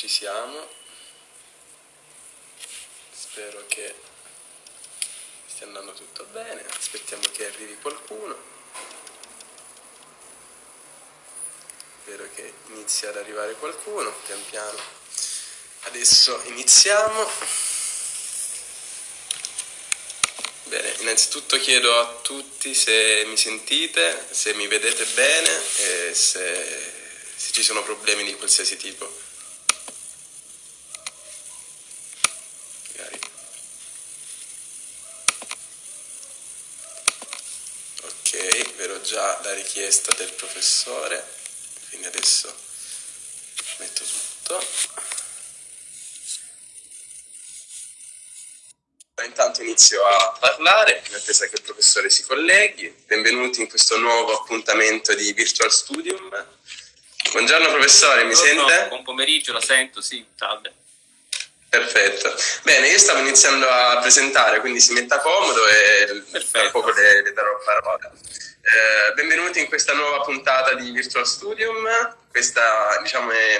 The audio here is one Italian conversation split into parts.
ci siamo. Spero che stia andando tutto bene. Aspettiamo che arrivi qualcuno. Spero che inizi ad arrivare qualcuno, pian piano. Adesso iniziamo. Bene, innanzitutto chiedo a tutti se mi sentite, se mi vedete bene e se, se ci sono problemi di qualsiasi tipo. già la richiesta del professore, quindi adesso metto tutto. Intanto inizio a parlare, in attesa che il professore si colleghi. Benvenuti in questo nuovo appuntamento di Virtual Studium. Buongiorno professore, mi Buongiorno, sente? Buon pomeriggio, la sento, sì, salve. Perfetto. Bene, io stavo iniziando a presentare, quindi si metta comodo e tra poco le, le darò parola. Eh, benvenuti in questa nuova puntata di Virtual Studium. Questa diciamo, è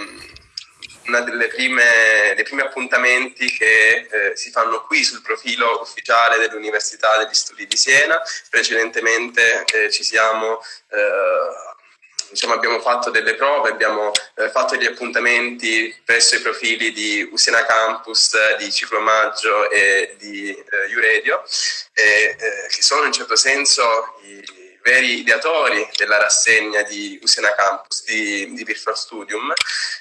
delle prime, dei primi appuntamenti che eh, si fanno qui sul profilo ufficiale dell'Università degli Studi di Siena. Precedentemente eh, ci siamo diciamo, abbiamo fatto delle prove, abbiamo eh, fatto degli appuntamenti presso i profili di Usena Campus, di Ciclomaggio e di eh, Uredio, eh, che sono in certo senso i, veri ideatori della rassegna di Usena Campus, di, di Virtual Studium.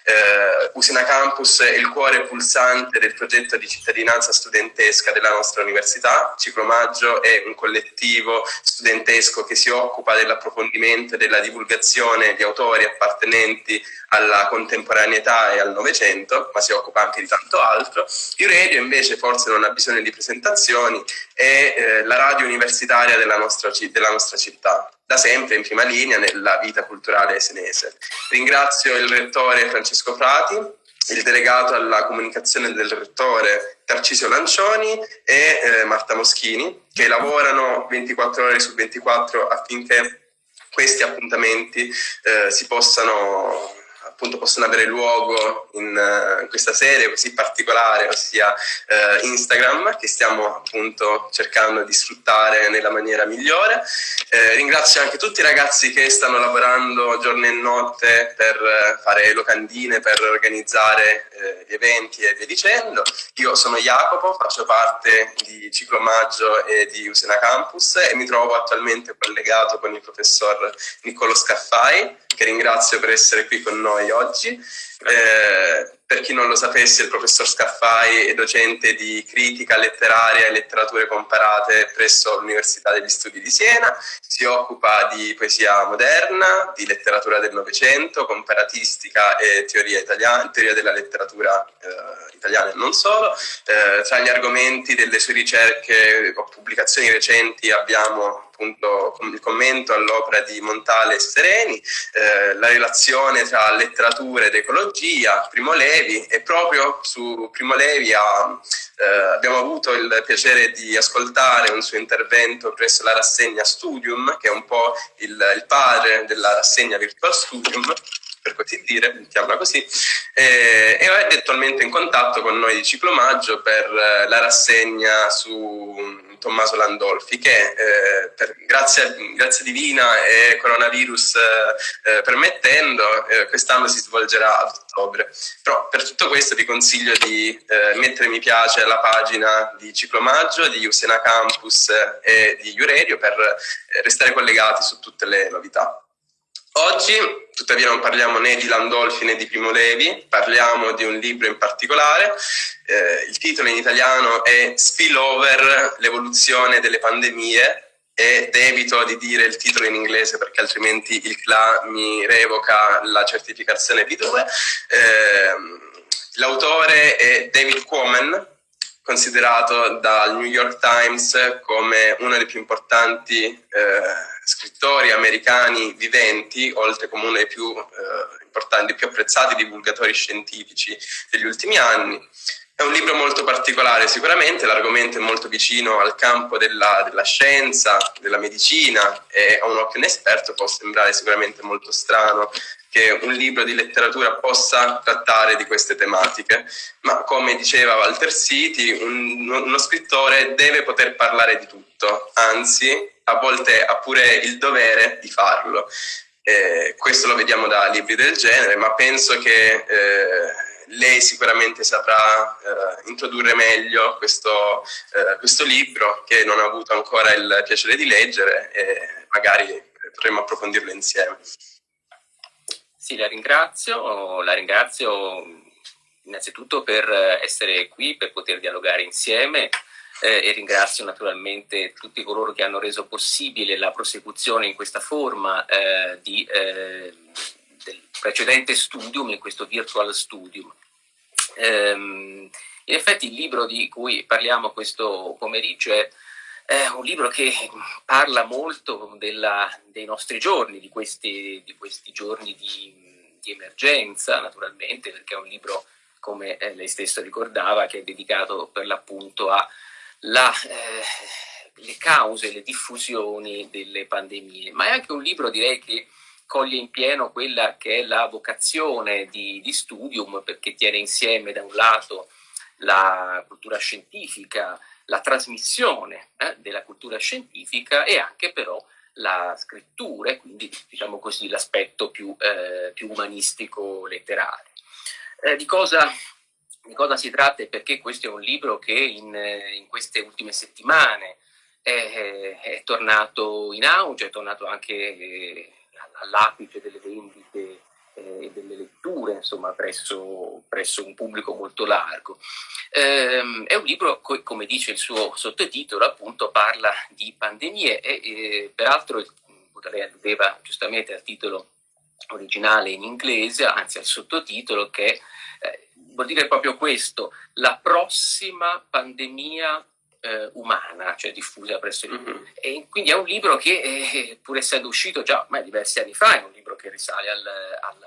Eh, Usena Campus è il cuore pulsante del progetto di cittadinanza studentesca della nostra università. Ciclomaggio è un collettivo studentesco che si occupa dell'approfondimento e della divulgazione di autori appartenenti alla contemporaneità e al Novecento, ma si occupa anche di tanto altro. Il radio invece forse non ha bisogno di presentazioni, è eh, la radio universitaria della nostra, della nostra città, da sempre in prima linea nella vita culturale senese. Ringrazio il rettore Francesco Frati, il delegato alla comunicazione del rettore Tarcisio Lancioni e eh, Marta Moschini, che lavorano 24 ore su 24 affinché questi appuntamenti eh, si possano appunto possono avere luogo in, uh, in questa serie così particolare, ossia uh, Instagram, che stiamo appunto cercando di sfruttare nella maniera migliore. Eh, ringrazio anche tutti i ragazzi che stanno lavorando giorno e notte per fare locandine, per organizzare eh, gli eventi e via dicendo. Io sono Jacopo, faccio parte di Ciclomaggio e di Usena Campus e mi trovo attualmente collegato con il professor Niccolo Scaffai, che ringrazio per essere qui con noi oggi. Eh, per chi non lo sapesse, il professor Scaffai è docente di critica letteraria e letterature comparate presso l'Università degli Studi di Siena, si occupa di poesia moderna, di letteratura del Novecento, comparatistica e teoria, italiana, teoria della letteratura eh, italiana e non solo. Eh, tra gli argomenti delle sue ricerche o pubblicazioni recenti abbiamo appunto il commento all'opera di Montale e Sereni, eh, la relazione tra letteratura ed ecologia, Primo Levi e proprio su Primo Levi ha, eh, abbiamo avuto il piacere di ascoltare un suo intervento presso la rassegna Studium, che è un po' il, il padre della rassegna Virtual Studium, per così dire, mettiamola così, eh, e è attualmente in contatto con noi di Ciclomaggio per eh, la rassegna su Tommaso Landolfi che eh, per, grazie, grazie, divina e coronavirus eh, eh, permettendo eh, quest'anno si svolgerà a ottobre. Però per tutto questo vi consiglio di eh, mettere mi piace alla pagina di Ciclomaggio, di Usena Campus e di Iurerio per restare collegati su tutte le novità. Oggi, tuttavia, non parliamo né di Landolfi né di Primo Levi, parliamo di un libro in particolare. Eh, il titolo in italiano è Spillover, l'evoluzione delle pandemie ed evito di dire il titolo in inglese perché altrimenti il CLA mi revoca la certificazione B2. Eh, l'autore è David Quammen, considerato dal New York Times come uno dei più importanti eh, scrittori americani viventi, oltre come uno dei più eh, importanti, più apprezzati divulgatori scientifici degli ultimi anni. È un libro molto particolare sicuramente, l'argomento è molto vicino al campo della, della, scienza, della medicina e a un occhio inesperto può sembrare sicuramente molto strano che un libro di letteratura possa trattare di queste tematiche, ma come diceva Walter City, un, uno scrittore deve poter parlare di tutto, anzi a volte ha pure il dovere di farlo. Eh, questo lo vediamo da libri del genere, ma penso che... Eh, lei sicuramente saprà eh, introdurre meglio questo, eh, questo, libro che non ha avuto ancora il piacere di leggere e magari potremmo approfondirlo insieme. Sì, la ringrazio, la ringrazio innanzitutto per essere qui, per poter dialogare insieme eh, e ringrazio naturalmente tutti coloro che hanno reso possibile la prosecuzione in questa forma eh, di, eh, del precedente studium, in questo virtual studium. Ehm, in effetti il libro di cui parliamo questo pomeriggio è, è un libro che parla molto della, dei nostri giorni, di questi, di questi giorni di, di, emergenza naturalmente, perché è un libro, come eh, lei stesso ricordava, che è dedicato per l'appunto alle eh, cause, le diffusioni delle pandemie, ma è anche un libro direi che coglie in pieno quella che è la vocazione di, di studium perché tiene insieme da un lato la cultura scientifica, la trasmissione eh, della cultura scientifica e anche però la scrittura e quindi diciamo così l'aspetto più, eh, più umanistico letterario. Eh, di, cosa, di, cosa, si tratta e perché questo è un libro che in, in queste ultime settimane è, è, tornato in auge, è tornato anche eh, all'apice delle vendite eh, e delle letture, insomma, presso, presso, un pubblico molto largo. Eh, è un libro, co come dice il suo sottotitolo, appunto parla di pandemie e, e peraltro lei alludeva giustamente al titolo originale in inglese, anzi al sottotitolo che eh, vuol dire proprio questo, la prossima pandemia eh, umana, cioè diffusa presso il mondo. Mm -hmm. E quindi è un libro che, eh, pur essendo uscito già ormai diversi anni fa, è un libro che risale al, al,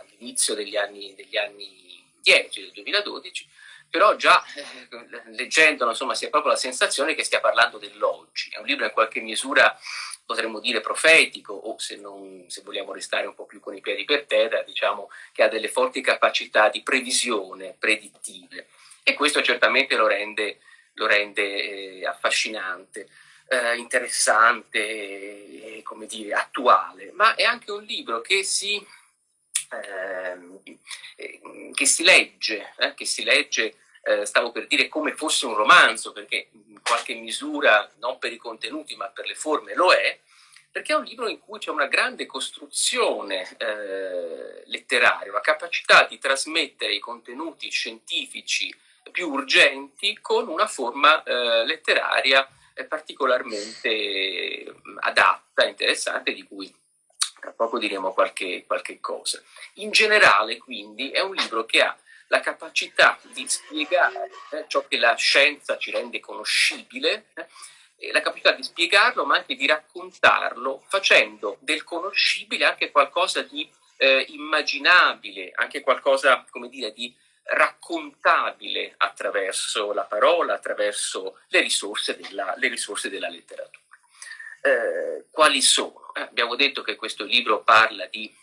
all'inizio degli anni, degli anni 10, del 2012, però già eh, leggendolo insomma si ha proprio la sensazione che stia parlando dell'oggi. È un libro in qualche misura potremmo dire profetico o se, non, se vogliamo restare un po' più con i piedi per terra, diciamo che ha delle forti capacità di previsione predittive. E questo certamente lo rende lo rende eh, affascinante, eh, interessante e, come dire, attuale, ma è anche un libro che si, ehm, eh, che si legge, eh, che si legge eh, stavo per dire come fosse un romanzo, perché in qualche misura, non per i contenuti ma per le forme lo è, perché è un libro in cui c'è una grande costruzione eh, letteraria, una capacità di trasmettere i contenuti scientifici più urgenti con una forma eh, letteraria eh, particolarmente mm, adatta, interessante, di cui tra poco diremo qualche, qualche cosa. In generale, quindi, è un libro che ha la capacità di spiegare eh, ciò che la scienza ci rende conoscibile, eh, la capacità di spiegarlo ma anche di raccontarlo facendo del conoscibile anche qualcosa di eh, immaginabile, anche qualcosa, come dire, di raccontabile attraverso la parola, attraverso le risorse della, le risorse della letteratura. Eh, quali sono? Eh, abbiamo detto che questo libro parla di,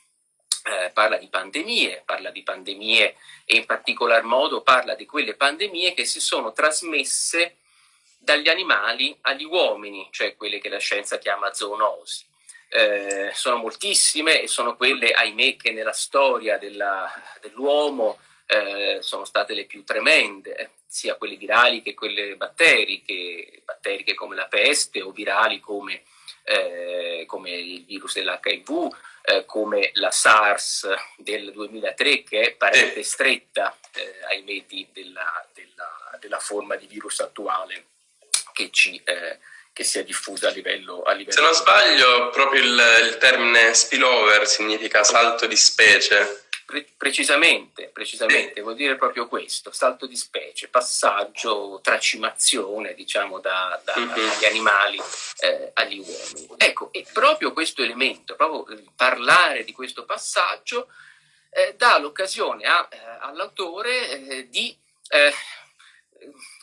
eh, parla di pandemie, parla di pandemie e in particolar modo parla di quelle pandemie che si sono trasmesse dagli animali agli uomini, cioè quelle che la scienza chiama zoonosi. Eh, sono moltissime e sono quelle, ahimè, che nella storia dell'uomo eh, sono state le più tremende, eh, sia quelle virali che quelle batteriche, batteriche come la peste o virali come, eh, come il virus dell'HIV, eh, come la SARS del 2003 che è parente stretta, eh, ahimè, della, della, della, forma di virus attuale che ci che si è diffusa a livello, a livello Se non sbaglio, proprio il, il termine spillover significa salto di specie. Pre precisamente, precisamente, vuol dire proprio questo, salto di specie, passaggio, tracimazione, diciamo, da, da, mm dagli animali eh, agli uomini. Ecco, e proprio questo elemento, proprio parlare di questo passaggio, eh, dà l'occasione eh, all'autore eh, di eh,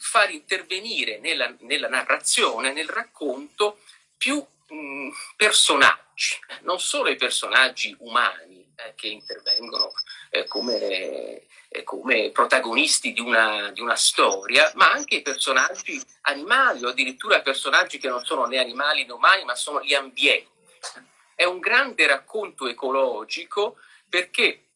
far intervenire nella, nella, narrazione, nel racconto, più mh, personaggi, non solo i personaggi umani eh, che intervengono eh, come, come, protagonisti di una, di una storia, ma anche personaggi animali o addirittura personaggi che non sono né animali né umani, ma sono gli ambienti. È un grande racconto ecologico perché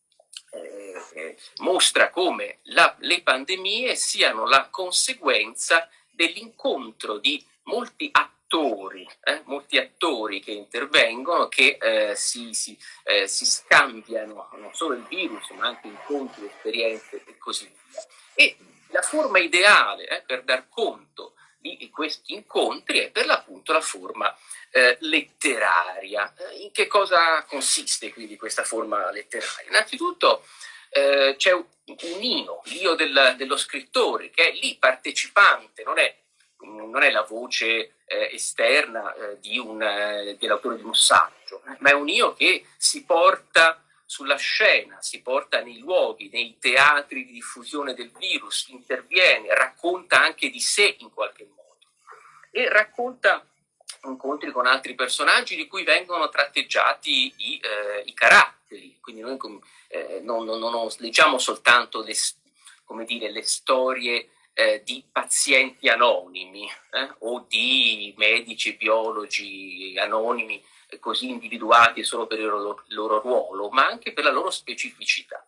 eh, mostra come la, le pandemie siano la conseguenza dell'incontro di molti attori, eh, molti attori che intervengono, che eh, si, si, eh, si, scambiano non solo il virus, ma anche incontri, esperienze e così via. E la forma ideale eh, per dar conto di questi incontri è per l'appunto la forma eh, letteraria. Eh, in che cosa consiste quindi questa forma letteraria? Innanzitutto eh, c'è un, un io, l'io del, dello scrittore, che è lì partecipante, non è, non è la voce eh, esterna eh, dell'autore di un saggio, ma è un io che si porta sulla scena, si porta nei luoghi, nei teatri di diffusione del virus, interviene, racconta anche di sé in qualche modo e racconta incontri con altri personaggi di cui vengono tratteggiati i, eh, i caratteri, quindi noi eh, non, non, non, leggiamo soltanto le, dire, le storie eh, di pazienti anonimi eh, o di medici, biologi anonimi eh, così individuati solo per il loro, il loro ruolo, ma anche per la loro specificità.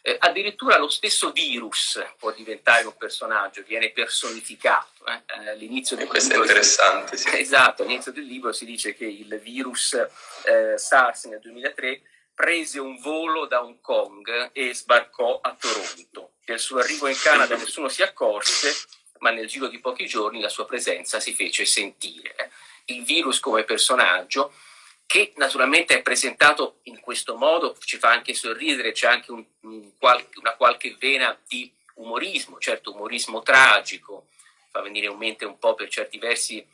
Eh, addirittura lo stesso virus può diventare un personaggio, viene personificato. Eh? eh all'inizio del interessante. Sì. Esatto, all'inizio del libro si dice che il virus eh, SARS nel 2003 prese un volo da Hong Kong e sbarcò a Toronto. Del suo arrivo in Canada nessuno si accorse, ma nel giro di pochi giorni la sua presenza si fece sentire. Il virus come personaggio che naturalmente è presentato in questo modo, ci fa anche sorridere, c'è anche un, un una qualche vena di umorismo, certo umorismo tragico, fa venire in mente un po' per certi versi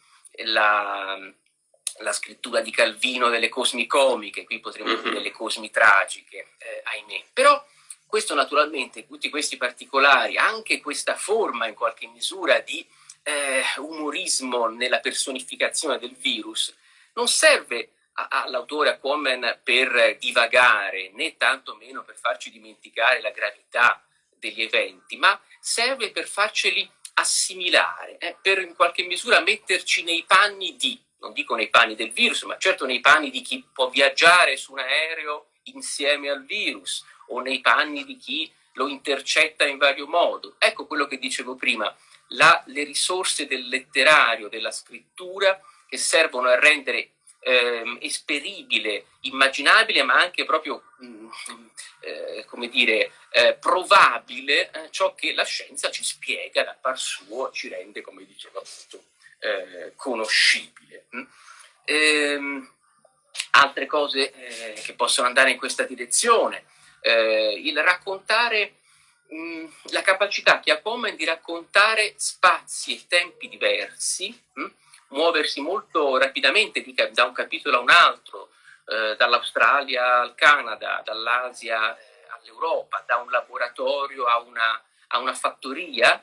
la, la scrittura di Calvino delle cosmi comiche, qui potremmo dire le cosmi tragiche, eh, ahimè. Però questo naturalmente, tutti questi particolari, anche questa forma in qualche misura di eh, umorismo nella personificazione del virus, non serve all'autore, a Quammen, per divagare, né tantomeno per farci dimenticare la gravità degli eventi, ma serve per farceli assimilare, eh, per in qualche misura metterci nei panni di, non dico nei panni del virus, ma certo nei panni di chi può viaggiare su un aereo insieme al virus o nei panni di chi lo intercetta in vario modo. Ecco quello che dicevo prima, la, le risorse del letterario, della scrittura che servono a rendere eh, esperibile, immaginabile, ma anche proprio, mh, mm, eh, come dire, eh, provabile eh, ciò che la scienza ci spiega da par suo, ci rende, come dicevo appunto, eh, conoscibile. Mm. Ehm, altre cose eh, che possono andare in questa direzione, il raccontare mm, la capacità che ha Bowman di raccontare spazi e tempi diversi, mh, muoversi molto rapidamente da un capitolo a un altro, eh, dall'Australia al Canada, dall'Asia eh, all'Europa, da un laboratorio a una, a una fattoria?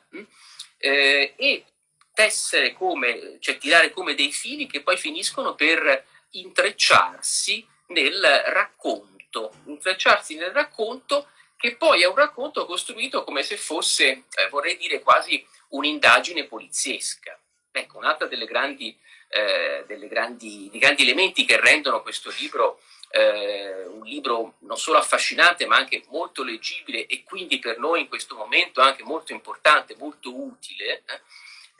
Eh, e tessere come, cioè tirare come dei fili che poi finiscono per intrecciarsi nel racconto, intrecciarsi nel racconto che poi è un racconto costruito come se fosse, eh, vorrei dire, quasi un'indagine poliziesca. Ecco, un'altra delle grandi, eh, delle grandi, dei grandi elementi che rendono questo libro eh, un libro non solo affascinante ma anche molto leggibile e quindi per noi in questo momento anche molto importante, molto utile, eh,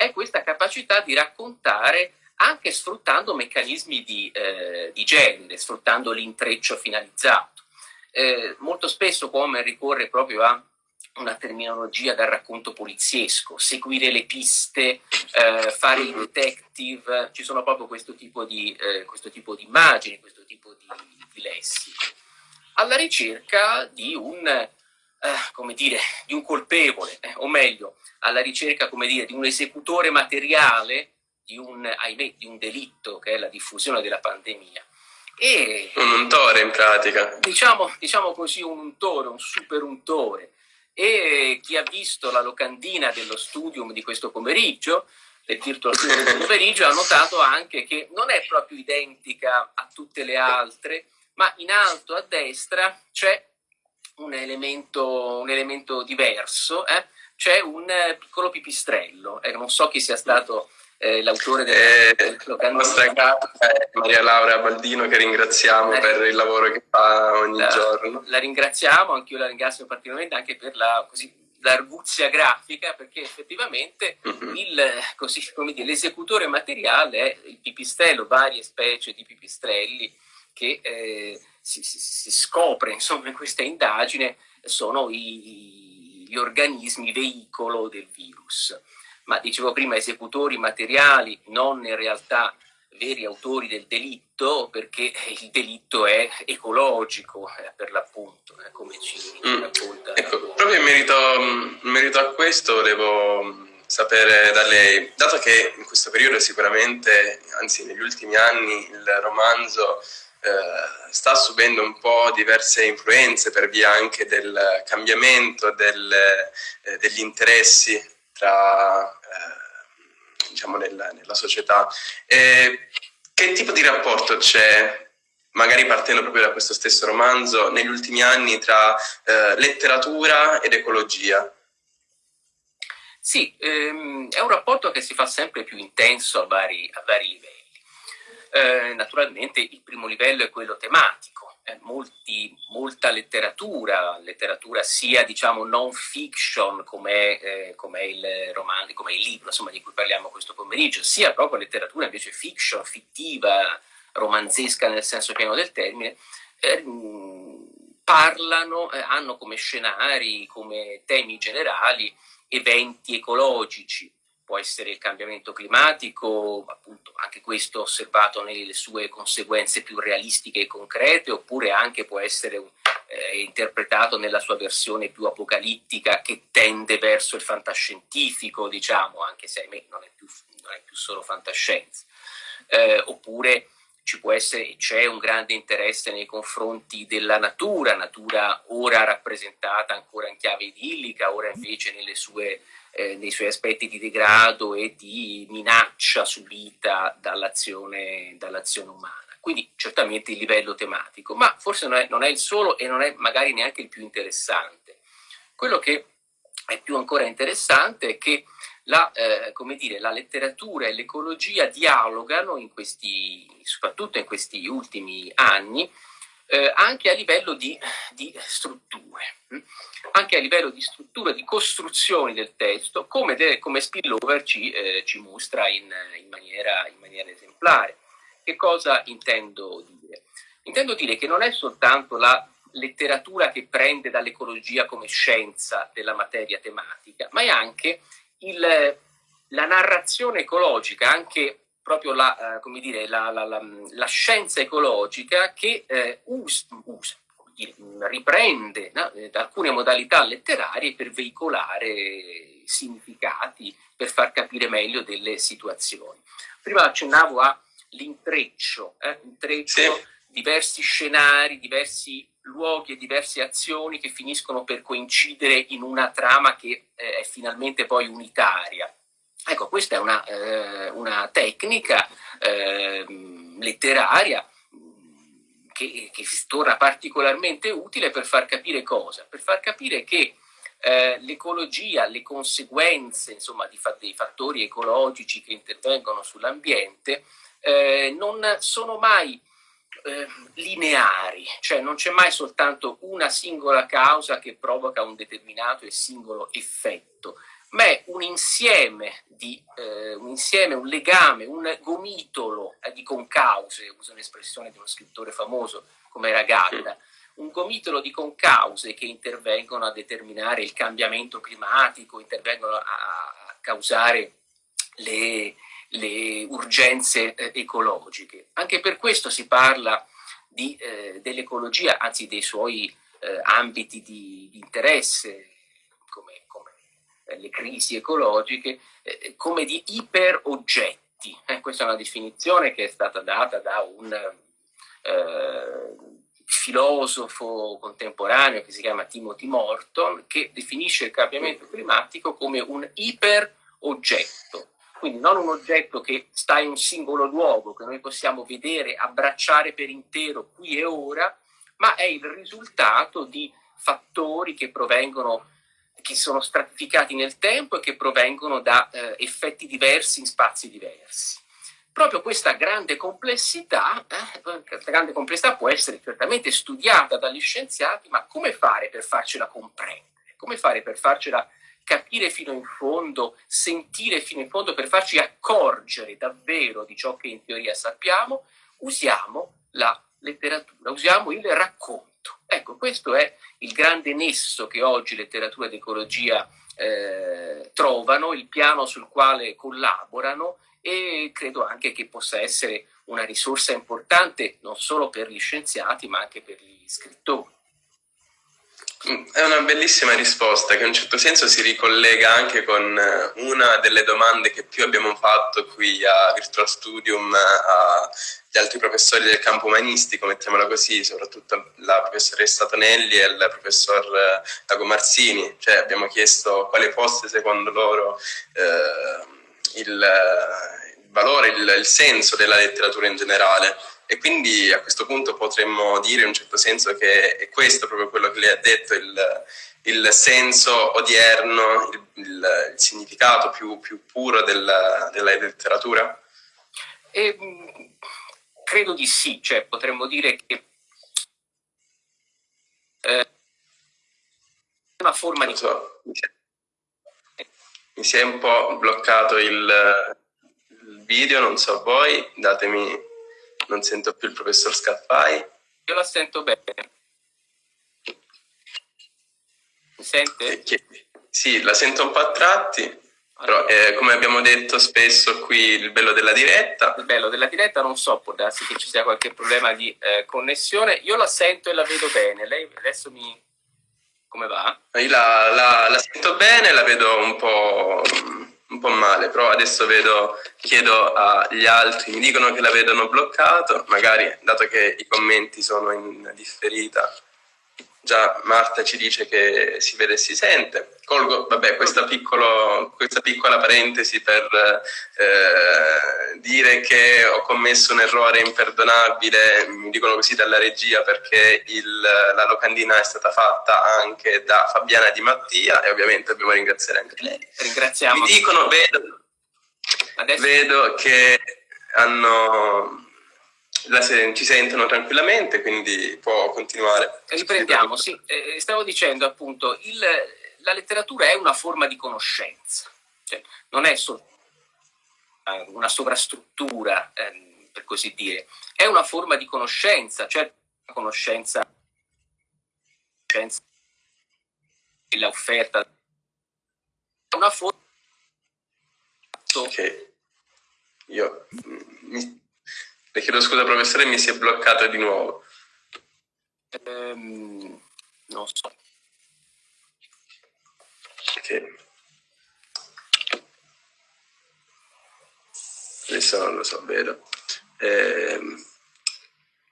è questa capacità di raccontare anche sfruttando meccanismi di, eh, di genere, sfruttando l'intreccio finalizzato. Eh, molto spesso come ricorre proprio a una terminologia da racconto poliziesco, seguire le piste, eh, fare i detective, ci sono proprio questo tipo di, eh, questo tipo di immagini, questo tipo di, di lessico, alla ricerca di un, eh, come dire, di un colpevole, eh, o meglio, alla ricerca come dire, di un esecutore materiale di un, ahimè, di un delitto che è la diffusione della pandemia. E, un untore in pratica. Diciamo, diciamo così un untore, un super untore. E chi ha visto la locandina dello studium di questo pomeriggio, del Virtual Studium del pomeriggio, ha notato anche che non è proprio identica a tutte le altre, ma in alto a destra c'è un elemento, un elemento diverso, eh? c'è un piccolo pipistrello, eh, non so chi sia stato eh, l'autore del, eh, del La nostra cara è Maria Laura Baldino che ringraziamo la, per il lavoro che fa ogni la, giorno. La ringraziamo, anch'io la ringrazio particolarmente anche per la così, l'arguzia grafica perché effettivamente mm-hmm. l'esecutore materiale è il pipistrello, varie specie di pipistrelli che eh, si, si, si, scopre insomma, in questa indagine sono i, gli organismi veicolo del virus. Ma dicevo prima esecutori materiali, non in realtà veri autori del delitto, perché il delitto è ecologico eh, per l'appunto, eh, come ci mm. racconta. Ecco, proprio in merito, in merito a questo volevo sapere da lei, dato che in questo periodo sicuramente, anzi negli ultimi anni, il romanzo eh, sta subendo un po' diverse influenze per via anche del cambiamento del, eh, degli interessi tra, eh, diciamo nella, nella, società. che tipo di rapporto c'è, magari partendo proprio da questo stesso romanzo, negli ultimi anni tra eh, letteratura ed ecologia? Sì, ehm, è un rapporto che si fa sempre più intenso a vari, a vari livelli. Eh, naturalmente il primo livello è quello tematico, eh, molti, molta letteratura, letteratura sia diciamo non fiction come eh, com il romanzo, come il libro insomma, di cui parliamo questo pomeriggio, sia proprio letteratura invece fiction, fittiva, romanzesca nel senso pieno del termine, eh, parlano, eh, hanno come scenari, come temi generali eventi ecologici, può essere il cambiamento climatico, appunto anche questo osservato nelle sue conseguenze più realistiche e concrete, oppure anche può essere eh, interpretato nella sua versione più apocalittica che tende verso il fantascientifico, diciamo, anche se ahimè non è più, non è più solo fantascienza. Eh, oppure ci può essere c'è un grande interesse nei confronti della natura, natura ora rappresentata ancora in chiave idillica, ora invece sue, eh, nei suoi aspetti di degrado e di minaccia subita dall'azione dall umana. Quindi certamente il livello tematico, ma forse non è, non è il solo e non è magari neanche il più interessante. Quello che è più ancora interessante è che la, eh, dire, la letteratura e l'ecologia dialogano in questi, soprattutto in questi ultimi anni, eh, anche a livello di, di, strutture, hm? anche a livello di struttura, di costruzioni del testo, come, de, come Spillover ci, eh, ci mostra in, in, maniera, in maniera esemplare. Che cosa intendo dire? Intendo dire che non è soltanto la letteratura che prende dall'ecologia come scienza della materia tematica, ma è anche il, la narrazione ecologica, anche proprio la, eh, dire, la, la, la, scienza ecologica che eh, usa, usa riprende no, eh, alcune modalità letterarie per veicolare significati, per far capire meglio delle situazioni. Prima accennavo all'intreccio, eh, intreccio, sì. diversi scenari, diversi luoghi e diverse azioni che finiscono per coincidere in una trama che eh, è finalmente poi unitaria. Ecco, questa è una, eh, una tecnica eh, letteraria che, che torna particolarmente utile per far capire cosa? Per far capire che eh, l'ecologia, le conseguenze insomma, di, dei fattori ecologici che intervengono sull'ambiente eh, non sono mai eh, lineari, cioè non c'è mai soltanto una singola causa che provoca un determinato e singolo effetto, ma è un insieme, di, eh, un, insieme un legame, un gomitolo eh, di concause, uso un'espressione di uno scrittore famoso come era Gatta, un gomitolo di concause che intervengono a determinare il cambiamento climatico, intervengono a, causare le, le urgenze eh, ecologiche. Anche per questo si parla eh, dell'ecologia, anzi dei suoi eh, ambiti di, di interesse, come, le crisi ecologiche, eh, come di iperoggetti. Eh, questa è una definizione che è stata data da un eh, filosofo contemporaneo che si chiama Timothy Morton, che definisce il cambiamento climatico come un iperoggetto, quindi non un oggetto che sta in un singolo luogo, che noi possiamo vedere, abbracciare per intero qui e ora, ma è il risultato di fattori che provengono che sono stratificati nel tempo e che provengono da eh, effetti diversi in spazi diversi. Proprio questa grande complessità, eh, questa grande complessità può essere certamente studiata dagli scienziati, ma come fare per farcela comprendere? Come fare per farcela capire fino in fondo, sentire fino in fondo, per farci accorgere davvero di ciò che in teoria sappiamo? Usiamo la letteratura, usiamo il racconto. Ecco, questo è il grande nesso che oggi letteratura ed ecologia eh, trovano, il piano sul quale collaborano e credo anche che possa essere una risorsa importante non solo per gli scienziati ma anche per gli scrittori. Mm, è una bellissima risposta che in un certo senso si ricollega anche con eh, una delle domande che più abbiamo fatto qui a Virtual Studium agli altri professori del campo umanistico, mettiamola così, soprattutto la professoressa Tonelli e il professor eh, Lago Marzini, cioè abbiamo chiesto quale fosse secondo loro eh, il, il, valore, il, il senso della letteratura in generale e quindi a questo punto potremmo dire in un certo senso che è questo proprio quello che lei ha detto, il, il senso odierno, il, il, il significato più, più puro della, della letteratura? E, credo di sì, cioè potremmo dire che eh, una forma di... So, mi si è un po' bloccato il, il video, non so voi, datemi non sento più il professor Scaffai. Io la sento bene. Mi sente? Che, sì, la sento un po' a tratti, però eh, come abbiamo detto spesso qui il bello della diretta. Il bello della diretta non so, può darsi che ci sia qualche problema di eh, connessione. Io la sento e la vedo bene. Lei adesso mi... come va? Io la, la, la sento bene, la vedo un po' un po' male, però adesso vedo, chiedo agli altri, mi dicono che la vedono bloccato, magari dato che i commenti sono in differita, già Marta ci dice che si vede e si sente. Colgo vabbè, questa, piccolo, questa piccola parentesi per eh, dire che ho commesso un errore imperdonabile, mi dicono così dalla regia, perché il, la locandina è stata fatta anche da Fabiana Di Mattia e ovviamente dobbiamo ringraziare anche lei. Ringraziamo. Mi dicono, vedo, vedo che hanno la, ci sentono tranquillamente, quindi può continuare. Riprendiamo, sì. Eh, stavo dicendo appunto, il, la letteratura è una forma di conoscenza, cioè, non è solo una sovrastruttura, eh, per così dire, è una forma di conoscenza, cioè una conoscenza, conoscenza l'offerta, una forma... Ok, io mi, le chiedo scusa professore, mi si è bloccato di nuovo. Um, non so. Ok. Adesso non lo so, vedo. Eh,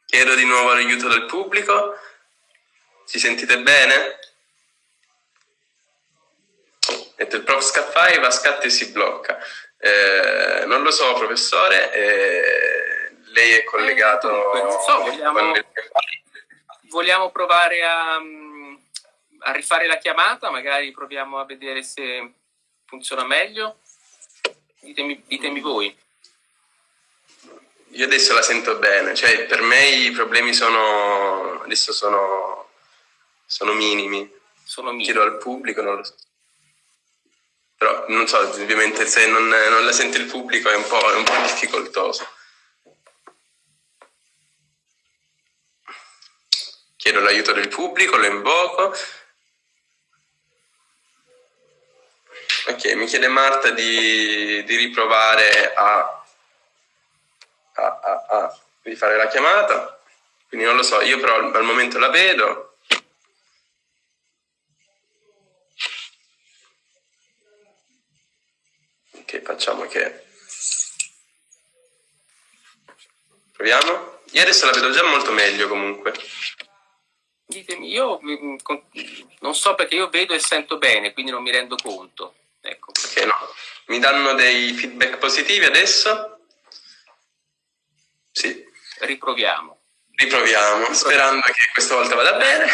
chiedo di nuovo l'aiuto del pubblico. Ci sentite bene? Metto il prof scaffai, va scatti e si blocca. Eh, non lo so, professore. Eh, lei è collegato eh, so, vogliamo, vogliamo, provare a, a, rifare la chiamata, magari proviamo a vedere se funziona meglio. Ditemi, ditemi voi. Io adesso la sento bene, cioè per me i problemi sono adesso sono, sono minimi. Sono minimi. Chiedo al pubblico, non lo so. Però non so, ovviamente se non, non la sente il pubblico è un po', è un po difficoltoso. Chiedo l'aiuto del pubblico, lo invoco. Ok, mi chiede Marta di, di riprovare a, a, a, a rifare la chiamata, quindi non lo so, io però al, momento la vedo. Ok, facciamo che... Proviamo? Io adesso la vedo già molto meglio comunque. Ditemi, io mm, non so perché io vedo e sento bene, quindi non mi rendo conto. Ecco. Ok, no. Mi danno dei feedback positivi adesso? Sì. Riproviamo. Riproviamo, sperando che questa volta vada bene.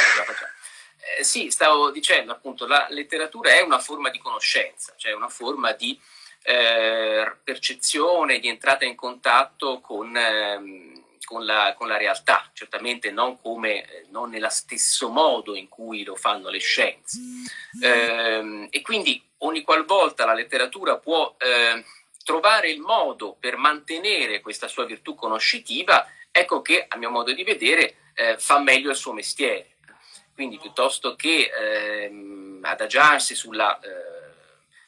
Eh, sì, stavo dicendo appunto, la letteratura è una forma di conoscenza, cioè una forma di eh, percezione, di entrata in contatto con, eh, con, la, con la, realtà, certamente non, come, eh, non nello stesso modo in cui lo fanno le scienze. Eh, e quindi ogni qualvolta la letteratura può eh, trovare il modo per mantenere questa sua virtù conoscitiva, ecco che a mio modo di vedere eh, fa meglio il suo mestiere. Quindi piuttosto che ehm, adagiarsi sulla eh,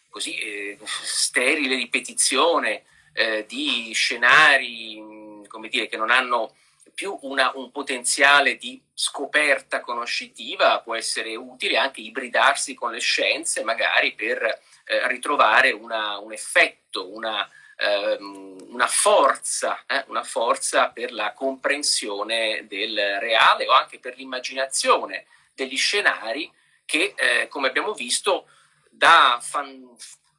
così, eh, sterile ripetizione di scenari come dire, che non hanno più una, un potenziale di scoperta conoscitiva, può essere utile anche ibridarsi con le scienze magari per eh, ritrovare una, un effetto, una, ehm, una, forza, eh, una forza per la comprensione del reale o anche per l'immaginazione degli scenari che, eh, come abbiamo visto, da fan,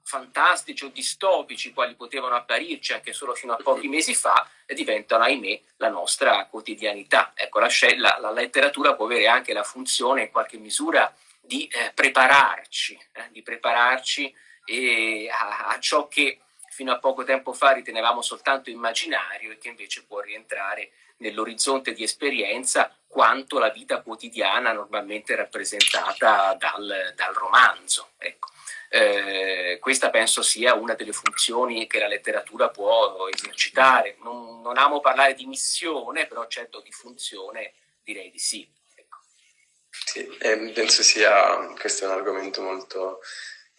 fantastici o distopici quali potevano apparirci anche solo fino a pochi mesi fa, diventano, ahimè, la nostra quotidianità. Ecco, la, la, la letteratura può avere anche la funzione, in qualche misura, di eh, prepararci, eh, di prepararci a, a ciò che fino a poco tempo fa ritenevamo soltanto immaginario e che invece può rientrare nell'orizzonte di esperienza quanto la vita quotidiana normalmente rappresentata dal, dal romanzo. Ecco. Eh, questa penso sia una delle funzioni che la letteratura può esercitare. Non, non amo parlare di missione, però certo di funzione direi di sì. Ecco. Sì, eh, penso sia, questo è un argomento molto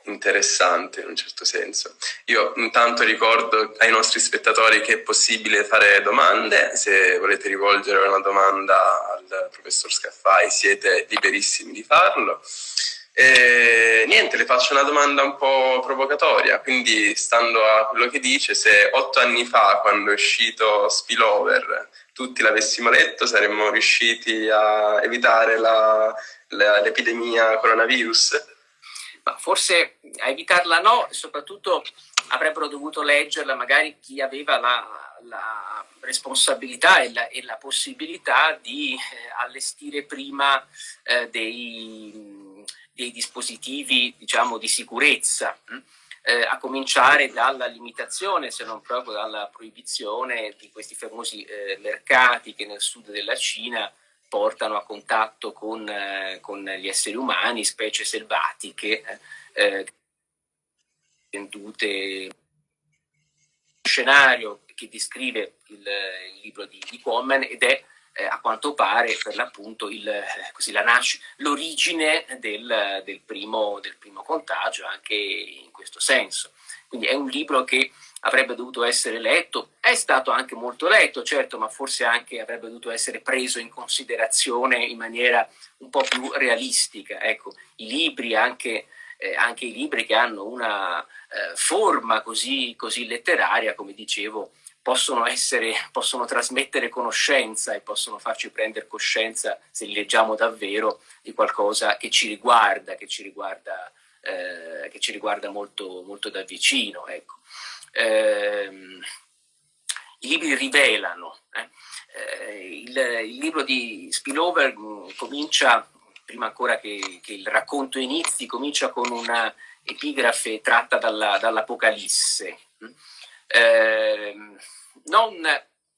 interessante in un certo senso. Io intanto ricordo ai nostri spettatori che è possibile fare domande, se volete rivolgere una domanda professor Scaffai siete liberissimi di farlo. E, niente, le faccio una domanda un po' provocatoria, quindi stando a quello che dice, se otto anni fa, quando è uscito Spillover, tutti l'avessimo letto, saremmo riusciti a evitare l'epidemia coronavirus? Ma forse a evitarla no, soprattutto avrebbero dovuto leggerla magari chi aveva la, la responsabilità e la, e la, possibilità di eh, allestire prima eh, dei, dei, dispositivi diciamo, di sicurezza, hm? eh, a cominciare dalla limitazione, se non proprio dalla proibizione di questi famosi eh, mercati che nel sud della Cina portano a contatto con, eh, con gli esseri umani, specie selvatiche, eh, vendute scenario che descrive il, il libro di, di Quammen ed è eh, a quanto pare per l'appunto l'origine del, del, primo, del primo contagio anche in questo senso. Quindi è un libro che avrebbe dovuto essere letto, è stato anche molto letto, certo, ma forse anche avrebbe dovuto essere preso in considerazione in maniera un po' più realistica. Ecco, i libri, anche, eh, anche i libri che hanno una eh, forma così, così letteraria, come dicevo, possono, essere, possono trasmettere conoscenza e possono farci prendere coscienza, se li leggiamo davvero, di qualcosa che ci riguarda, che ci riguarda, eh, che ci riguarda molto, molto da vicino. Ecco ehm, i libri rivelano. Eh. Eh, il, il, libro di Spillover mm, comincia, prima ancora che, che, il racconto inizi, comincia con una epigrafe tratta dall'Apocalisse. Dall eh,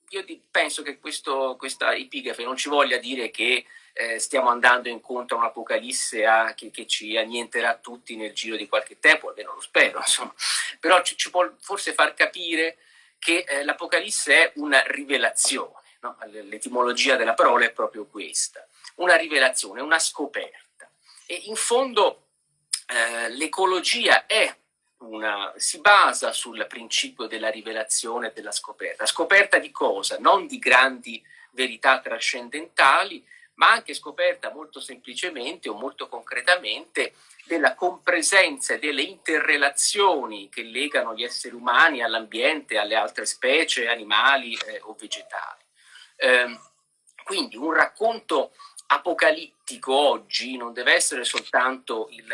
io penso che questo, questa epigrafe non ci voglia dire che eh, stiamo andando incontro a un'apocalisse che, che, ci annienterà tutti nel giro di qualche tempo, almeno lo spero, insomma. però ci, ci può forse far capire che eh, l'apocalisse è una rivelazione, no? l'etimologia della parola è proprio questa, una rivelazione, una scoperta. E in fondo eh, l'ecologia è una, si basa sul principio della rivelazione e della scoperta. Scoperta di cosa? Non di grandi verità trascendentali, ma anche scoperta molto semplicemente o molto concretamente della compresenza e delle interrelazioni che legano gli esseri umani all'ambiente, alle altre specie, animali eh, o vegetali. Eh, quindi un racconto apocalittico oggi non deve essere soltanto il,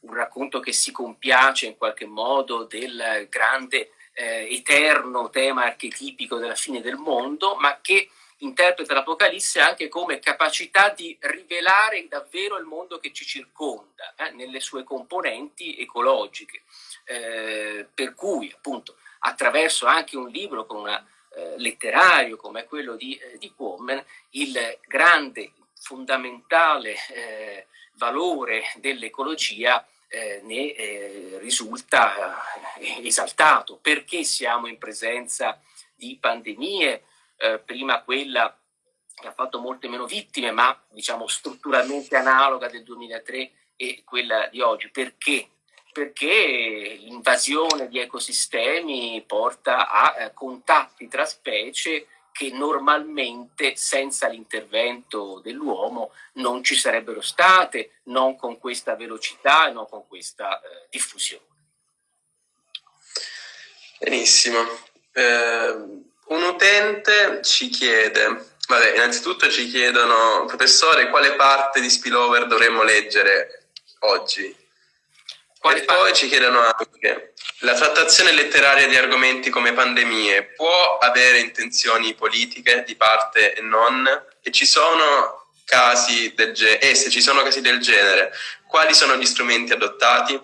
un racconto che si compiace in qualche modo del grande eh, eterno tema archetipico della fine del mondo, ma che interpreta l'Apocalisse anche come capacità di rivelare davvero il mondo che ci circonda, eh, nelle sue componenti ecologiche. Eh, per cui, appunto, attraverso anche un libro con una, eh, letterario come quello di, eh, di Quammen, il grande, fondamentale eh, valore dell'ecologia eh, ne eh, risulta eh, esaltato. Perché siamo in presenza di pandemie, eh, prima quella che ha fatto molte meno vittime, ma diciamo strutturalmente analoga del 2003 e quella di oggi. Perché? Perché l'invasione di ecosistemi porta a eh, contatti tra specie che normalmente senza l'intervento dell'uomo non ci sarebbero state, non con questa velocità e non con questa eh, diffusione. Benissimo. Eh, un utente ci chiede, vabbè, innanzitutto ci chiedono, professore, quale parte di spillover dovremmo leggere oggi? E poi ci chiedono anche, la trattazione letteraria di argomenti come pandemie può avere intenzioni politiche di parte e non? E ci sono casi del genere? E se ci sono casi del genere, quali sono gli strumenti adottati?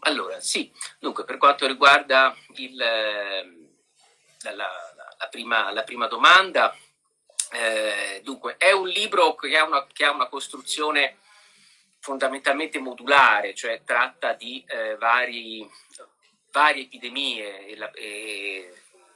Allora, sì, dunque per quanto riguarda il, la, la, la, prima, la prima, domanda, eh, dunque è un libro che ha una, che ha una costruzione fondamentalmente modulare, cioè tratta di eh, vari, varie epidemie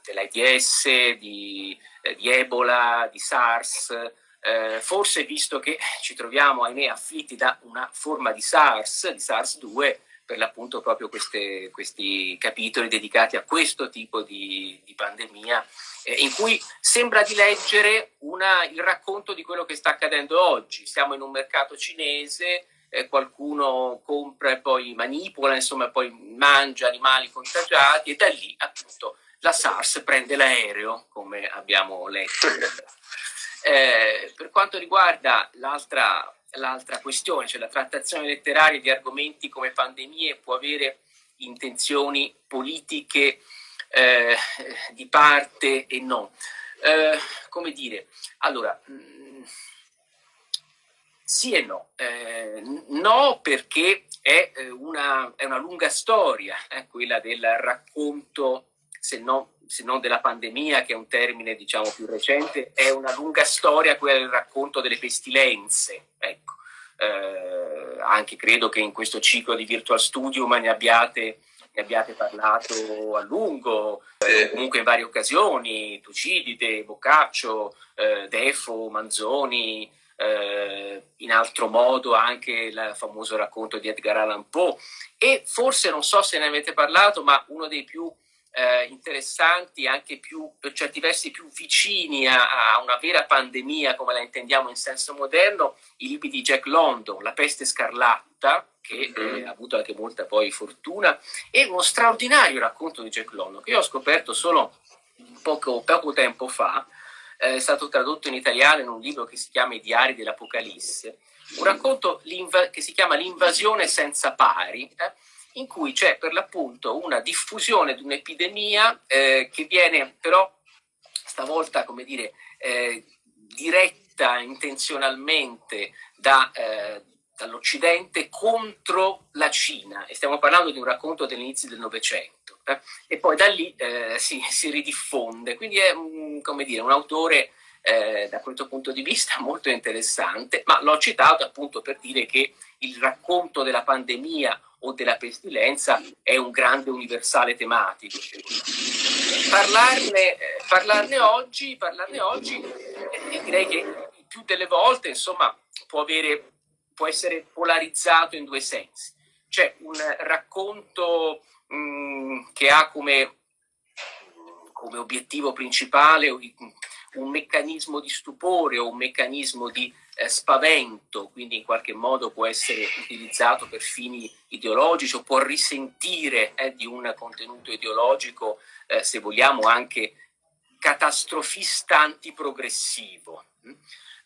dell'AIDS, di, eh, di, Ebola, di SARS, eh, forse visto che ci troviamo, ahimè, afflitti da una forma di SARS, di SARS-2, per l'appunto proprio queste, questi capitoli dedicati a questo tipo di, di pandemia, eh, in cui sembra di leggere una, il racconto di quello che sta accadendo oggi. Siamo in un mercato cinese, eh, qualcuno compra e poi manipola, insomma poi mangia animali contagiati e da lì appunto la SARS prende l'aereo, come abbiamo letto. Eh, per quanto riguarda l'altra l'altra questione, cioè la trattazione letteraria di argomenti come pandemie può avere intenzioni politiche eh, di parte e no. Eh, come dire, allora, mh, sì e no. Eh, no perché è eh, una, è una lunga storia, eh, quella del racconto, se, no, se non della pandemia, che è un termine diciamo più recente, è una lunga storia quella del racconto delle pestilenze. Ecco. Eh, anche credo che in questo ciclo di Virtual Studium ne abbiate, abbiate parlato a lungo, eh, comunque in varie occasioni, Tucidide, Boccaccio, eh, Defo, Manzoni, eh, in altro modo anche il famoso racconto di Edgar Allan Poe e forse non so se ne avete parlato ma uno dei più eh, interessanti anche più per certi versi più vicini a, a, una vera pandemia come la intendiamo in senso moderno i libri di Jack London La peste scarlatta che mm. ha avuto anche molta poi fortuna e uno straordinario racconto di Jack London che io ho scoperto solo poco, poco tempo fa eh, è stato tradotto in italiano in un libro che si chiama I diari dell'Apocalisse, un racconto che si chiama L'invasione senza pari, eh, in cui c'è per l'appunto una diffusione di un'epidemia eh, che viene però stavolta, come dire, eh, diretta intenzionalmente da, eh, dall'Occidente contro la Cina e stiamo parlando di un racconto dell'inizio del Novecento eh, e poi da lì eh, si, si, ridiffonde. Quindi è un, dire, un autore eh, da questo punto di vista molto interessante, ma l'ho citato appunto per dire che il racconto della pandemia o della pestilenza è un grande universale tematico. Parlarne, eh, parlarne oggi, parlarne oggi eh, direi che più delle volte insomma, può, avere, può essere polarizzato in due sensi. C'è un racconto mh, che ha come, come obiettivo principale un meccanismo di stupore o un meccanismo di eh, spavento, quindi in qualche modo può essere utilizzato per fini ideologici o può risentire eh, di un contenuto ideologico, eh, se vogliamo anche catastrofista antiprogressivo.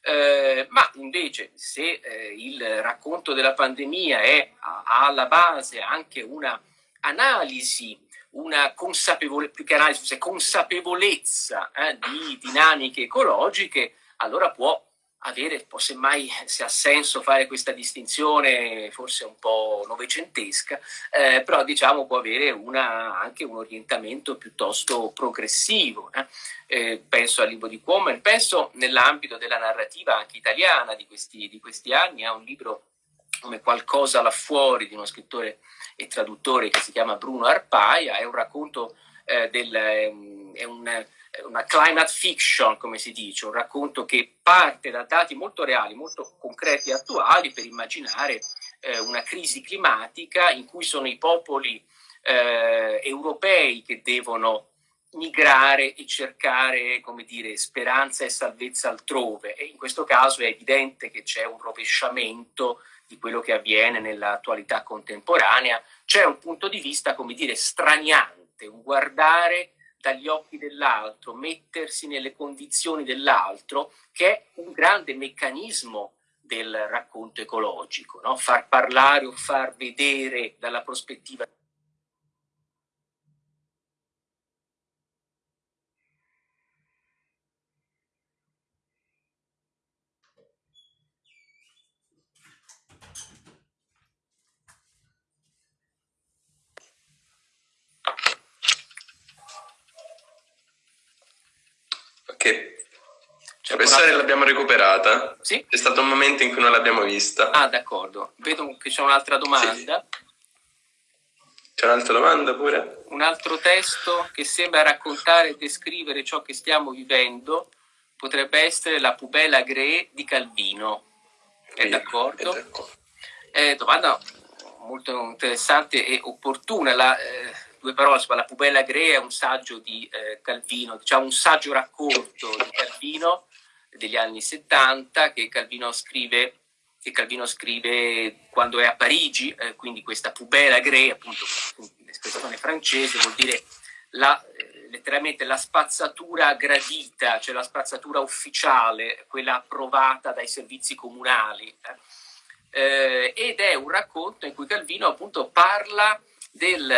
Eh, ma invece se eh, il racconto della pandemia è, alla base anche una analisi, una consapevole, più che analisi, consapevolezza eh, di dinamiche ecologiche, allora può avere, può semmai se ha senso fare questa distinzione forse un po' novecentesca, eh, però diciamo può avere una, anche un orientamento piuttosto progressivo. Eh. Eh, penso al libro di Quammen, penso nell'ambito della narrativa anche italiana di questi, di questi anni, ha un libro come Qualcosa là fuori di uno scrittore e traduttore che si chiama Bruno Arpaia, è un racconto eh, del... è un, una climate fiction, come si dice, un racconto che parte da dati molto reali, molto concreti e attuali per immaginare eh, una crisi climatica in cui sono i popoli eh, europei che devono migrare e cercare, come dire, speranza e salvezza altrove. E in questo caso è evidente che c'è un rovesciamento di quello che avviene nell'attualità contemporanea, c'è un punto di vista, come dire, straniante, un guardare dagli occhi dell'altro, mettersi nelle condizioni dell'altro, che è un grande meccanismo del racconto ecologico, no? far parlare o far vedere dalla prospettiva Che professore l'abbiamo recuperata. Sì? C'è stato un momento in cui non l'abbiamo vista. Ah, d'accordo. Vedo che c'è un'altra domanda. Sì. C'è un'altra domanda pure? Un altro testo che sembra raccontare e descrivere ciò che stiamo vivendo potrebbe essere La pubella Gré di Calvino. È d'accordo? È domanda molto interessante e opportuna. La, eh, due parole, La pubella Grea è un saggio di eh, Calvino, diciamo un saggio racconto di Calvino degli anni 70 che Calvino scrive, che Calvino scrive quando è a Parigi, eh, quindi questa pubella Grea, appunto l'espressione francese, vuol dire la, eh, letteralmente la spazzatura gradita, cioè la spazzatura ufficiale, quella approvata dai servizi comunali. Eh. Eh, ed è un racconto in cui Calvino appunto parla del,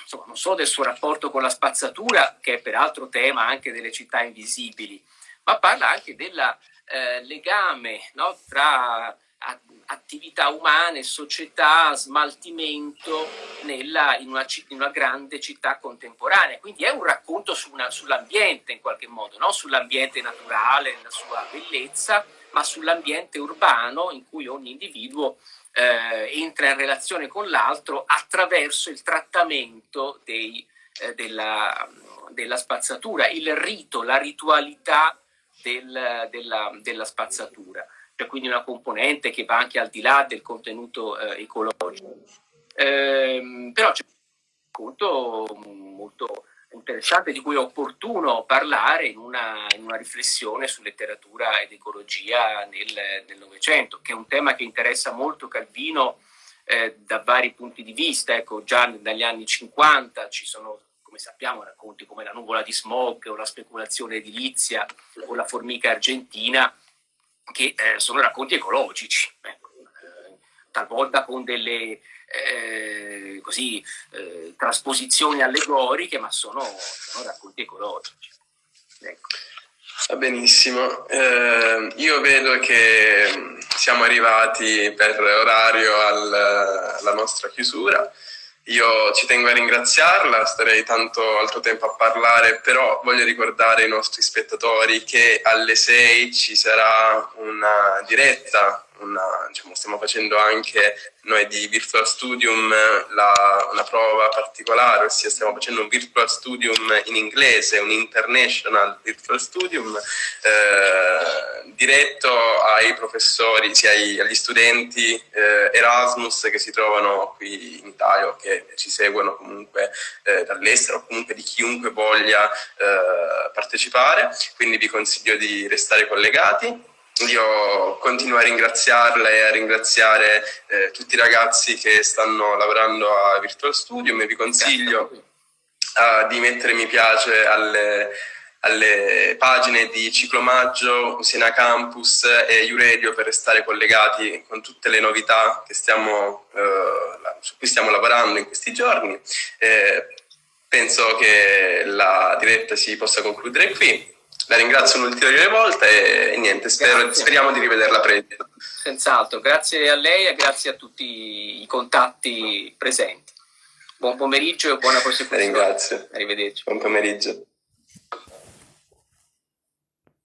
insomma, non solo del suo rapporto con la spazzatura, che è peraltro tema anche delle città invisibili, ma parla anche del eh, legame no, tra attività umane, società, smaltimento nella, in, una, in, una, grande città contemporanea. Quindi è un racconto su sull'ambiente in qualche modo, no? sull'ambiente naturale, nella sua bellezza, ma sull'ambiente urbano in cui ogni individuo eh, entra in relazione con l'altro attraverso il trattamento dei, eh, della, della, spazzatura, il rito, la ritualità del, della, della, spazzatura. C'è quindi una componente che va anche al di là del contenuto eh, ecologico. Ehm, però c'è un conto molto interessante di cui è opportuno parlare in una, in una riflessione su letteratura ed ecologia nel Novecento, che è un tema che interessa molto Calvino eh, da vari punti di vista. Ecco, già dagli anni 50 ci sono, come sappiamo, racconti come La nuvola di smog o La speculazione edilizia o La formica argentina, che eh, sono racconti ecologici, ecco, eh, talvolta con delle eh, così, eh, trasposizioni allegoriche, ma sono, sono racconti ecologici. Ecco. Va benissimo, eh, io vedo che siamo arrivati per orario al, alla nostra chiusura. Io ci tengo a ringraziarla, starei tanto altro tempo a parlare, però voglio ricordare ai nostri spettatori che alle 6 ci sarà una diretta, una, diciamo, stiamo facendo anche noi di Virtual Studium la, una prova particolare, ossia stiamo facendo un Virtual Studium in inglese, un International Virtual Studium, eh, diretto ai professori, sia ai, agli studenti eh, Erasmus che si trovano qui in Italia o che ci seguono comunque eh, dall'estero o comunque di chiunque voglia eh, partecipare, quindi vi consiglio di restare collegati. Io continuo a ringraziarla e a ringraziare eh, tutti i ragazzi che stanno lavorando a Virtual Studio e vi consiglio uh, di mettere mi piace alle, alle pagine di Ciclomaggio, Usina Campus e Iuredio per restare collegati con tutte le novità stiamo, eh, su cui stiamo lavorando in questi giorni. Eh, penso che la diretta si possa concludere qui. La ringrazio un'ulteriore volta e, e niente, spero, speriamo di rivederla presto. Senz'altro, grazie a lei e grazie a tutti i contatti presenti. Buon pomeriggio e buona prosecuzione. Ringrazio. Arrivederci. Buon pomeriggio.